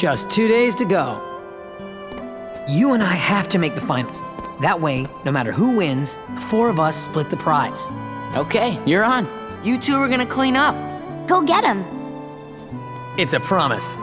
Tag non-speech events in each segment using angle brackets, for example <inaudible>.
Just two days to go. You and I have to make the finals. That way, no matter who wins, the four of us split the prize. Okay, you're on. You two are gonna clean up. Go get him. It's a promise.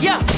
Yeah!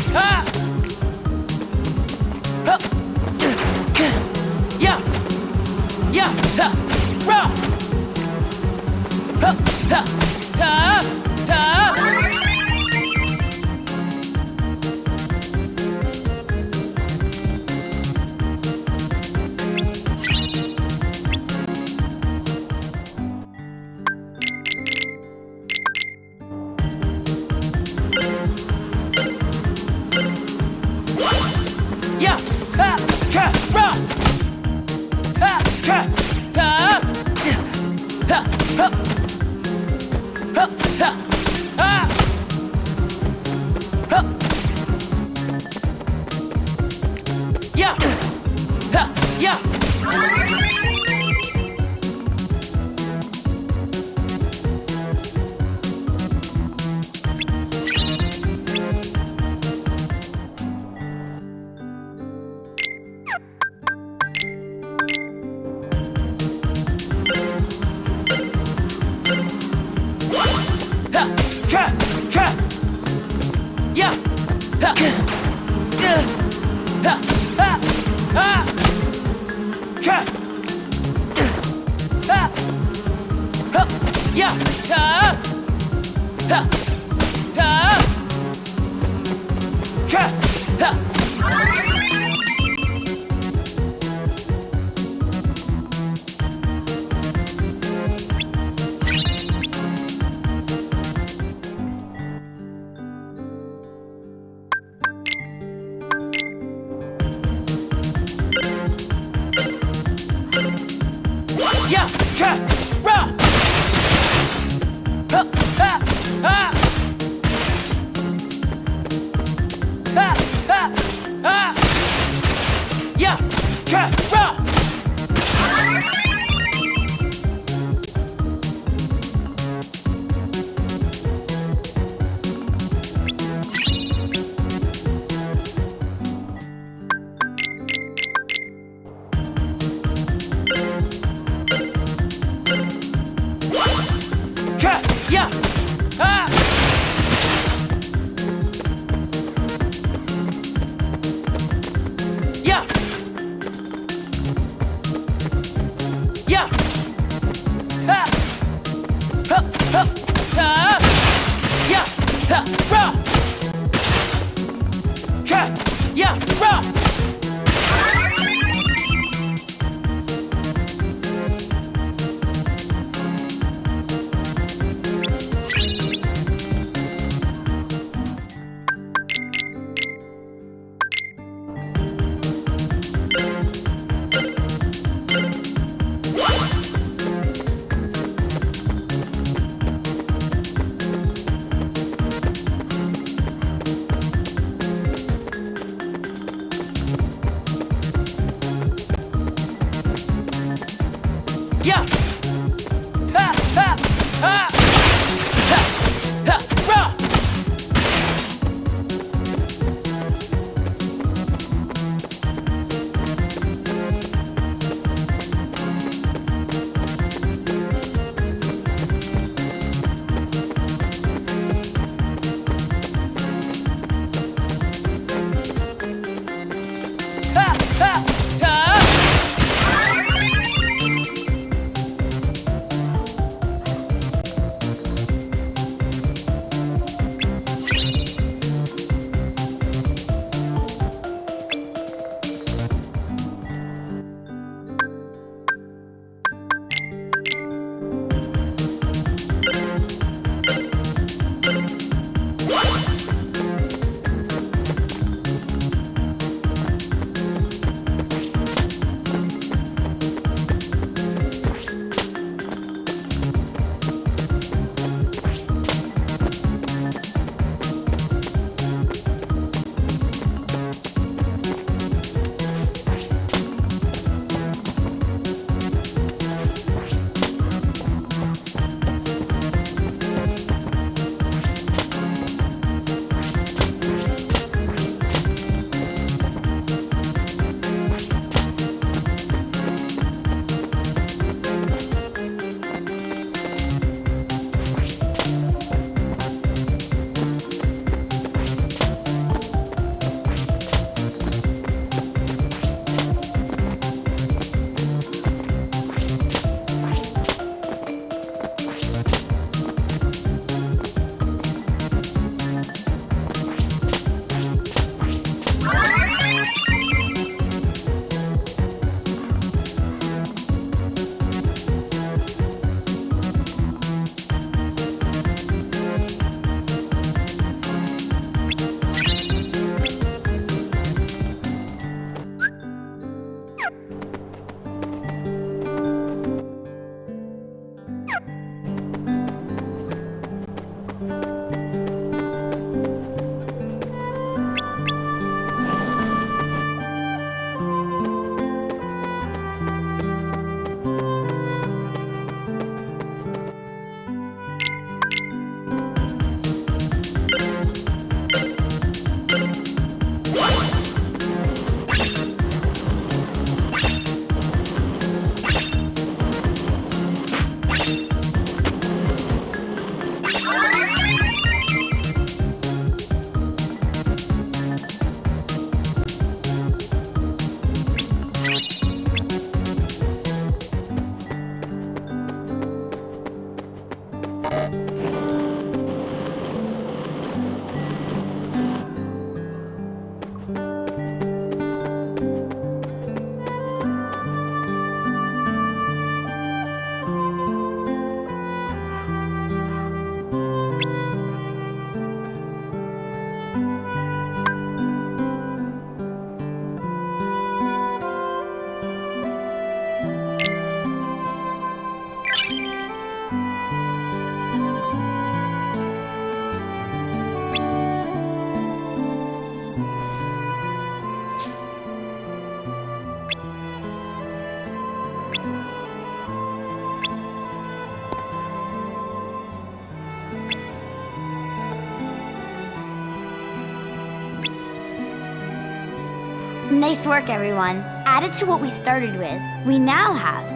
Nice work, everyone. Added to what we started with, we now have...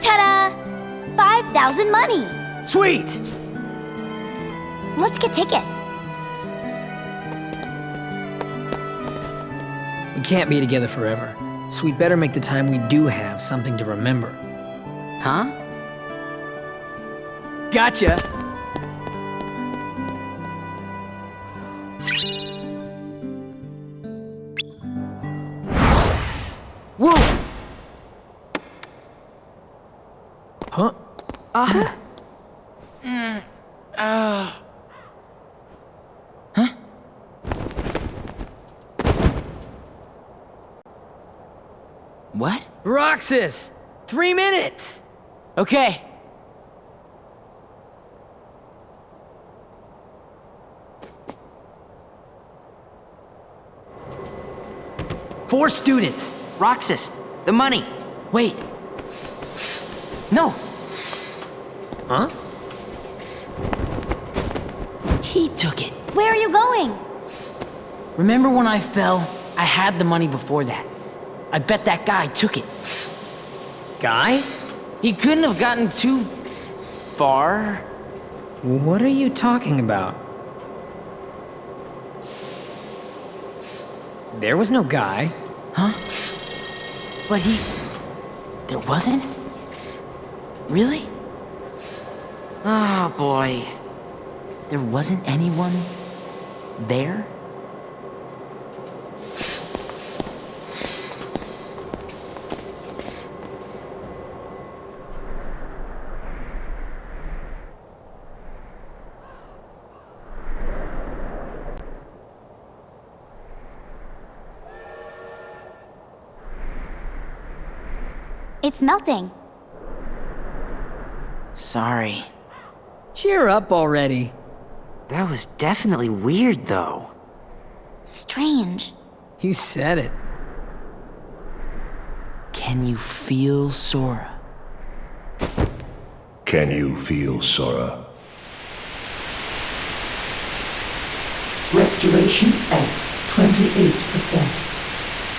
Ta-da! 5,000 money! Sweet! Let's get tickets. We can't be together forever, so we better make the time we do have something to remember. Huh? Gotcha! What? Roxas! Three minutes! Okay. Four students! Roxas, the money. Wait. No. Huh? He took it. Where are you going? Remember when I fell? I had the money before that. I bet that guy took it. Guy? He couldn't have gotten too far. What are you talking about? There was no guy. Huh? But he... There wasn't? Really? Oh, boy. There wasn't anyone there? It's melting. Sorry. Cheer up already. That was definitely weird, though. Strange. You said it. Can you feel Sora? Can you feel Sora? Restoration at 28%.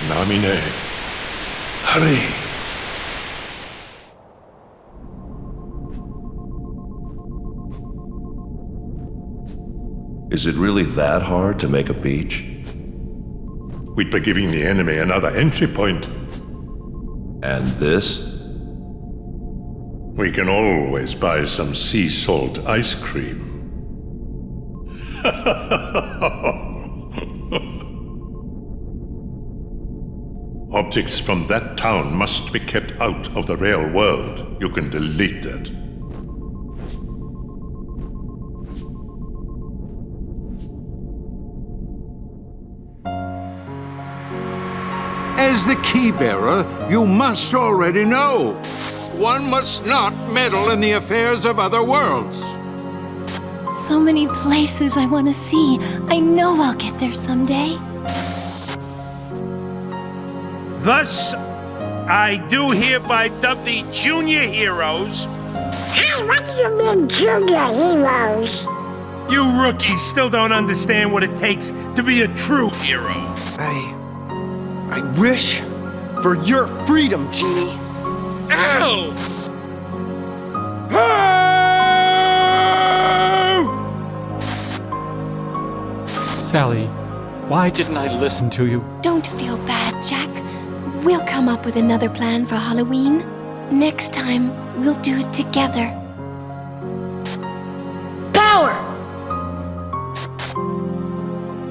Namine. Hurry. Is it really that hard to make a beach? We'd be giving the enemy another entry point. And this? We can always buy some sea salt ice cream. <laughs> Objects from that town must be kept out of the real world. You can delete that. As the key bearer, you must already know. One must not meddle in the affairs of other worlds. So many places I want to see. I know I'll get there someday. Thus, I do hereby dub the junior heroes. Hey, what do you mean, junior heroes? You rookies still don't understand what it takes to be a true hero. I. I wish for your freedom, Genie. Ow! Oh! Sally, why didn't I listen to you? Don't feel bad, Jack. We'll come up with another plan for Halloween. Next time, we'll do it together. Power!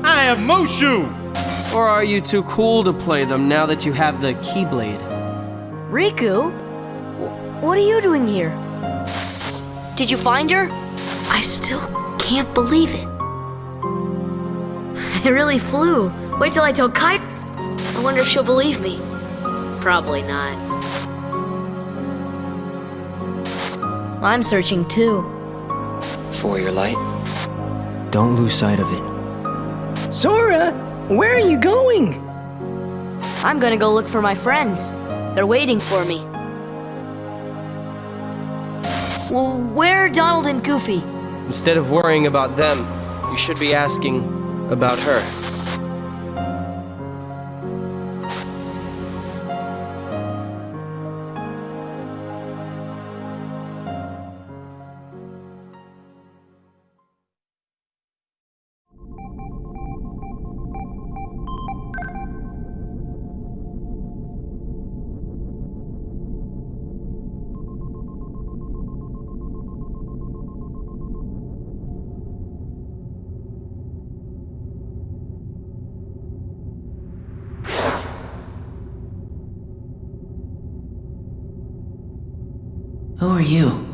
I have Mushu! Or are you too cool to play them now that you have the Keyblade? Riku? W- What are you doing here? Did you find her? I still can't believe it. <laughs> I really flew. Wait till I tell Kai. I wonder if she'll believe me. Probably not. I'm searching too. For your light, don't lose sight of it. Sora, where are you going? I'm gonna go look for my friends. They're waiting for me. Well, where are Donald and Goofy? Instead of worrying about them, you should be asking about her. You?